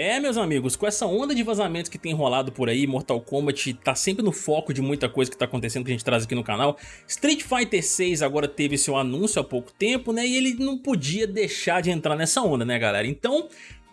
É, meus amigos, com essa onda de vazamentos que tem rolado por aí, Mortal Kombat tá sempre no foco de muita coisa que tá acontecendo que a gente traz aqui no canal. Street Fighter 6 agora teve seu anúncio há pouco tempo, né, e ele não podia deixar de entrar nessa onda, né, galera? Então,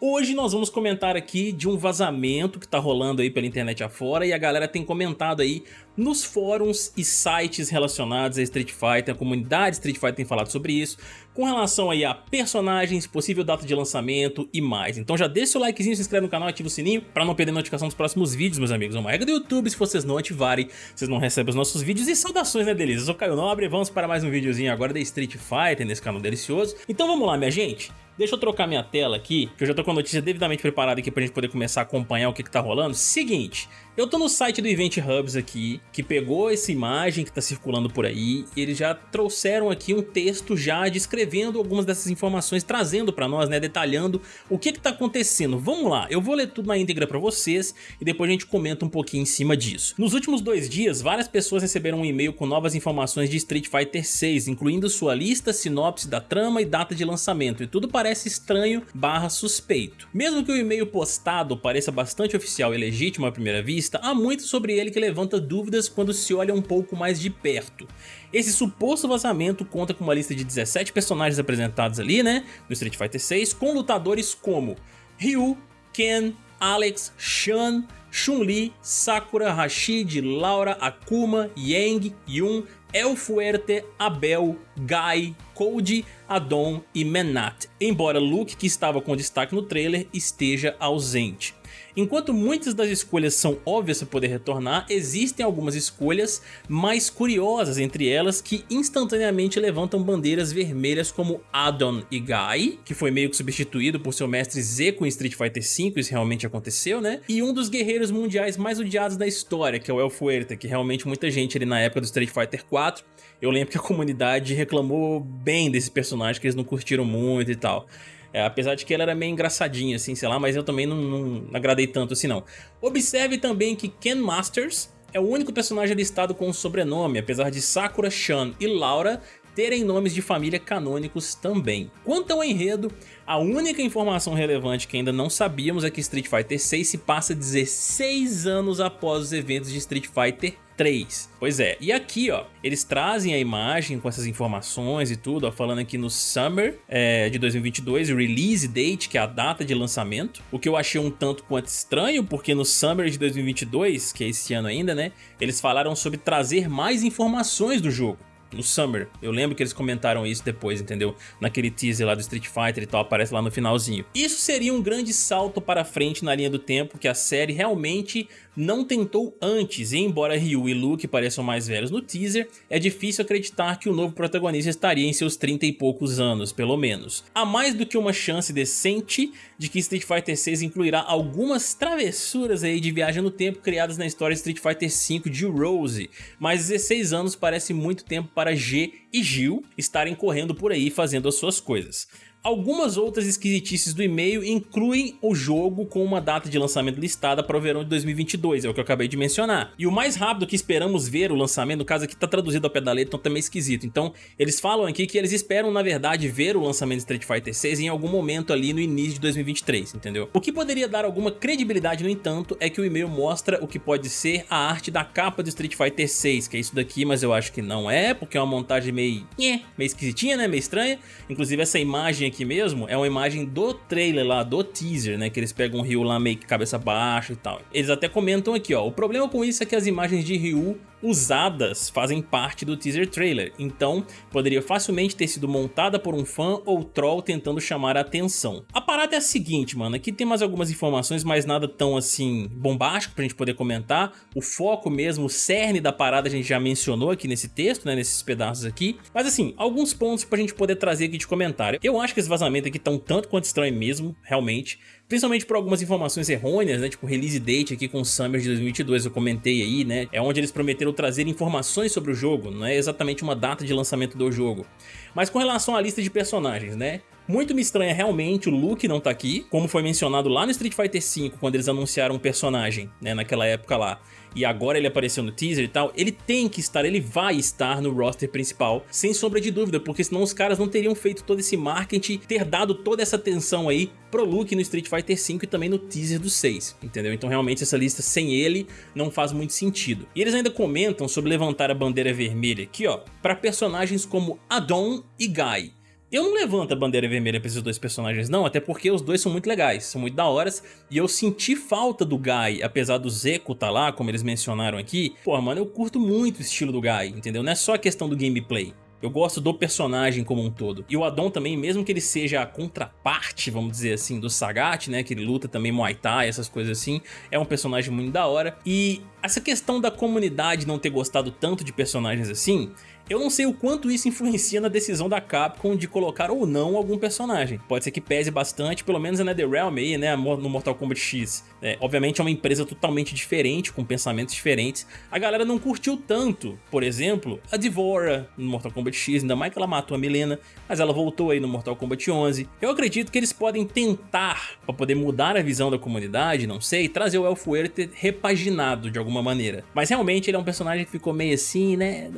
Hoje nós vamos comentar aqui de um vazamento que tá rolando aí pela internet afora e a galera tem comentado aí nos fóruns e sites relacionados a Street Fighter, a comunidade Street Fighter tem falado sobre isso, com relação aí a personagens, possível data de lançamento e mais. Então já deixa o likezinho, se inscreve no canal, ativa o sininho para não perder notificação dos próximos vídeos, meus amigos. É uma regra do YouTube, se vocês não ativarem, vocês não recebem os nossos vídeos. E saudações, né, delícia? Eu sou Caio Nobre, vamos para mais um videozinho agora da Street Fighter nesse canal delicioso. Então vamos lá, minha gente. Deixa eu trocar minha tela aqui, que eu já tô com a notícia devidamente preparada aqui pra gente poder começar a acompanhar o que que tá rolando. Seguinte, eu tô no site do Event Hubs aqui, que pegou essa imagem que tá circulando por aí, e eles já trouxeram aqui um texto já descrevendo algumas dessas informações, trazendo pra nós, né, detalhando o que que tá acontecendo. Vamos lá, eu vou ler tudo na íntegra pra vocês, e depois a gente comenta um pouquinho em cima disso. Nos últimos dois dias, várias pessoas receberam um e-mail com novas informações de Street Fighter 6, incluindo sua lista, sinopse da trama e data de lançamento, e tudo parece estranho barra suspeito. Mesmo que o e-mail postado pareça bastante oficial e legítimo à primeira vista, há muito sobre ele que levanta dúvidas quando se olha um pouco mais de perto. Esse suposto vazamento conta com uma lista de 17 personagens apresentados ali, né, no Street Fighter 6, com lutadores como Ryu, Ken, Alex, Shan, Chun-Li, Sakura, Rashid, Laura, Akuma, Yang, Yun, El Fuerte, Abel, Guy, Cody, Adon e Menat, embora Luke, que estava com destaque no trailer, esteja ausente. Enquanto muitas das escolhas são óbvias para poder retornar, existem algumas escolhas mais curiosas entre elas que instantaneamente levantam bandeiras vermelhas como Adon e Guy, que foi meio que substituído por seu mestre Z com Street Fighter V, isso realmente aconteceu, né? E um dos guerreiros mundiais mais odiados da história, que é o El Fuerte, que realmente muita gente ali na época do Street Fighter 4, eu lembro que a comunidade reclamou bem desse personagem, que eles não curtiram muito e tal. É, apesar de que ela era meio engraçadinha, assim, sei lá, mas eu também não, não agradei tanto assim não. Observe também que Ken Masters é o único personagem listado com um sobrenome, apesar de Sakura, Shan e Laura terem nomes de família canônicos também. Quanto ao enredo, a única informação relevante que ainda não sabíamos é que Street Fighter 6 se passa 16 anos após os eventos de Street Fighter 3. Pois é, e aqui ó, eles trazem a imagem com essas informações e tudo, ó, falando aqui no Summer é, de 2022, Release Date, que é a data de lançamento, o que eu achei um tanto quanto estranho, porque no Summer de 2022, que é esse ano ainda, né, eles falaram sobre trazer mais informações do jogo no Summer. Eu lembro que eles comentaram isso depois, entendeu? Naquele teaser lá do Street Fighter e tal, aparece lá no finalzinho. Isso seria um grande salto para frente na linha do tempo que a série realmente não tentou antes, e embora Ryu e Luke pareçam mais velhos no teaser, é difícil acreditar que o novo protagonista estaria em seus 30 e poucos anos, pelo menos. Há mais do que uma chance decente de que Street Fighter 6 incluirá algumas travessuras aí de viagem no tempo criadas na história Street Fighter 5 de Rose, mas 16 anos parece muito tempo para G e Gil estarem correndo por aí fazendo as suas coisas. Algumas outras esquisitices do e-mail incluem o jogo com uma data de lançamento listada para o verão de 2022, é o que eu acabei de mencionar. E o mais rápido que esperamos ver o lançamento, no caso aqui tá traduzido ao pé da letra, então tá meio esquisito. Então eles falam aqui que eles esperam na verdade ver o lançamento de Street Fighter 6 em algum momento ali no início de 2023, entendeu? O que poderia dar alguma credibilidade no entanto é que o e-mail mostra o que pode ser a arte da capa do Street Fighter 6, que é isso daqui, mas eu acho que não é, porque é uma montagem meio, meio esquisitinha, né, meio estranha. Inclusive essa imagem aqui aqui mesmo é uma imagem do trailer lá, do teaser, né? Que eles pegam o Ryu lá meio que cabeça baixa e tal. Eles até comentam aqui, ó. O problema com isso é que as imagens de Ryu usadas fazem parte do teaser trailer, então poderia facilmente ter sido montada por um fã ou troll tentando chamar a atenção. A parada é a seguinte, mano, aqui tem mais algumas informações, mas nada tão assim bombástico pra gente poder comentar. O foco mesmo, o cerne da parada a gente já mencionou aqui nesse texto, né, nesses pedaços aqui. Mas assim, alguns pontos pra gente poder trazer aqui de comentário. Eu acho que esses vazamentos aqui estão tanto quanto estranho mesmo, realmente principalmente por algumas informações errôneas, né, tipo release date aqui com o Summer de 2022, eu comentei aí, né, é onde eles prometeram trazer informações sobre o jogo, não é exatamente uma data de lançamento do jogo. Mas com relação à lista de personagens, né, Muito me estranha realmente o Luke não tá aqui, como foi mencionado lá no Street Fighter V, quando eles anunciaram um personagem, né, naquela época lá e agora ele apareceu no teaser e tal, ele tem que estar, ele vai estar no roster principal, sem sombra de dúvida, porque senão os caras não teriam feito todo esse marketing, ter dado toda essa atenção aí pro Luke no Street Fighter V e também no teaser do 6, entendeu? Então realmente essa lista sem ele não faz muito sentido. E eles ainda comentam sobre levantar a bandeira vermelha aqui, ó, para personagens como Adon e Guy. Eu não levanto a bandeira vermelha pra esses dois personagens não, até porque os dois são muito legais, são muito da horas, e eu senti falta do Guy, apesar do Zeco tá lá, como eles mencionaram aqui, pô, mano, eu curto muito o estilo do Guy, entendeu? Não é só a questão do gameplay. Eu gosto do personagem como um todo. E o Adon também, mesmo que ele seja a contraparte, vamos dizer assim, do Sagat, né? Que ele luta também Muay Thai, essas coisas assim. É um personagem muito da hora. E essa questão da comunidade não ter gostado tanto de personagens assim, eu não sei o quanto isso influencia na decisão da Capcom de colocar ou não algum personagem. Pode ser que pese bastante, pelo menos a NetherRealm aí, né, no Mortal Kombat X. É, obviamente é uma empresa totalmente diferente, com pensamentos diferentes. A galera não curtiu tanto, por exemplo, a Devora no Mortal Kombat X, ainda mais que ela matou a Milena, mas ela voltou aí no Mortal Kombat 11. Eu acredito que eles podem tentar, para poder mudar a visão da comunidade, não sei, trazer o Elfo repaginado de alguma maneira. Mas realmente ele é um personagem que ficou meio assim, né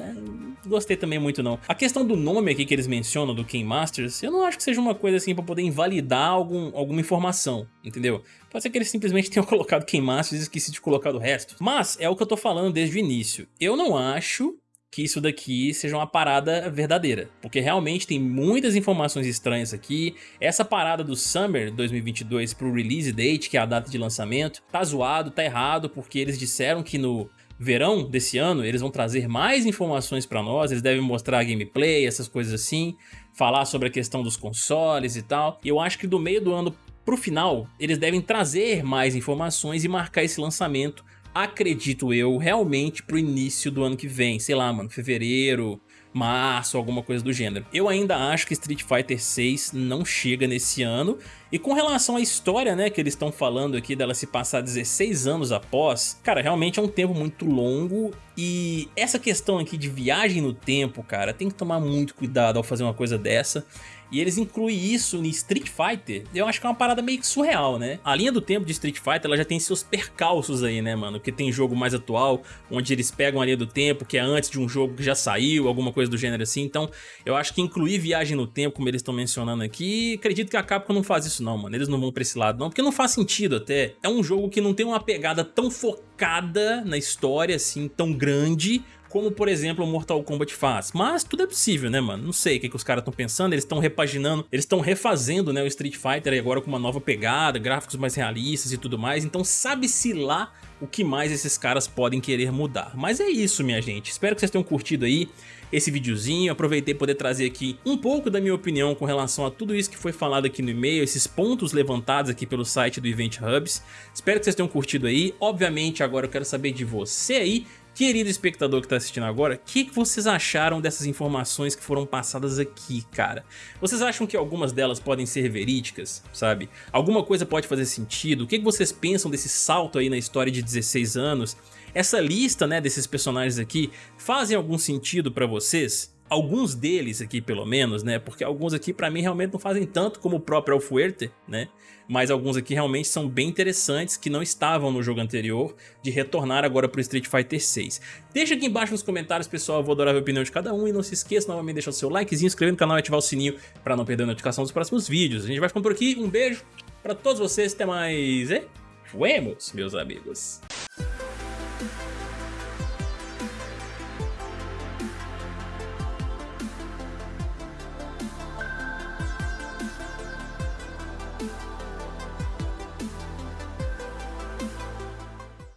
gostei também muito não. A questão do nome aqui que eles mencionam do King Masters, eu não acho que seja uma coisa assim pra poder invalidar algum, alguma informação, entendeu? Pode ser que eles simplesmente tenham colocado King Masters e esqueci de colocar o resto. Mas é o que eu tô falando desde o início. Eu não acho que isso daqui seja uma parada verdadeira, porque realmente tem muitas informações estranhas aqui, essa parada do Summer 2022 pro release date, que é a data de lançamento, tá zoado, tá errado, porque eles disseram que no verão desse ano, eles vão trazer mais informações para nós, eles devem mostrar gameplay, essas coisas assim, falar sobre a questão dos consoles e tal. E eu acho que do meio do ano pro final, eles devem trazer mais informações e marcar esse lançamento, acredito eu, realmente pro início do ano que vem, sei lá, mano, fevereiro, março, alguma coisa do gênero. Eu ainda acho que Street Fighter 6 não chega nesse ano, e com relação à história, né, que eles estão falando aqui dela se passar 16 anos após, cara, realmente é um tempo muito longo e essa questão aqui de viagem no tempo, cara, tem que tomar muito cuidado ao fazer uma coisa dessa. E eles incluem isso em Street Fighter, eu acho que é uma parada meio que surreal, né? A linha do tempo de Street Fighter, ela já tem seus percalços aí, né, mano? Porque tem jogo mais atual, onde eles pegam a linha do tempo, que é antes de um jogo que já saiu, alguma coisa do gênero assim. Então, eu acho que incluir viagem no tempo, como eles estão mencionando aqui, acredito que a Capcom não faz isso não, mano. Eles não vão pra esse lado não, porque não faz sentido até. É um jogo que não tem uma pegada tão focada na história, assim, tão grande, como por exemplo o Mortal Kombat faz. Mas tudo é possível, né, mano? Não sei o que, que os caras estão pensando, eles estão repaginando, eles estão refazendo né, o Street Fighter agora com uma nova pegada, gráficos mais realistas e tudo mais, então sabe-se lá o que mais esses caras podem querer mudar. Mas é isso, minha gente. Espero que vocês tenham curtido aí esse videozinho. Aproveitei poder trazer aqui um pouco da minha opinião com relação a tudo isso que foi falado aqui no e-mail, esses pontos levantados aqui pelo site do Event Hubs. Espero que vocês tenham curtido aí. Obviamente, agora eu quero saber de você aí Querido espectador que está assistindo agora, o que, que vocês acharam dessas informações que foram passadas aqui, cara? Vocês acham que algumas delas podem ser verídicas, sabe? Alguma coisa pode fazer sentido? O que, que vocês pensam desse salto aí na história de 16 anos? Essa lista né, desses personagens aqui fazem algum sentido para vocês? Alguns deles aqui pelo menos, né? Porque alguns aqui pra mim realmente não fazem tanto como o próprio Alfuerte, né? Mas alguns aqui realmente são bem interessantes que não estavam no jogo anterior de retornar agora pro Street Fighter 6. Deixa aqui embaixo nos comentários, pessoal, eu vou adorar a opinião de cada um e não se esqueça novamente de deixar o seu likezinho, inscrever no canal e ativar o sininho pra não perder a notificação dos próximos vídeos. A gente vai ficando por aqui, um beijo pra todos vocês, até mais e fuemos, meus amigos.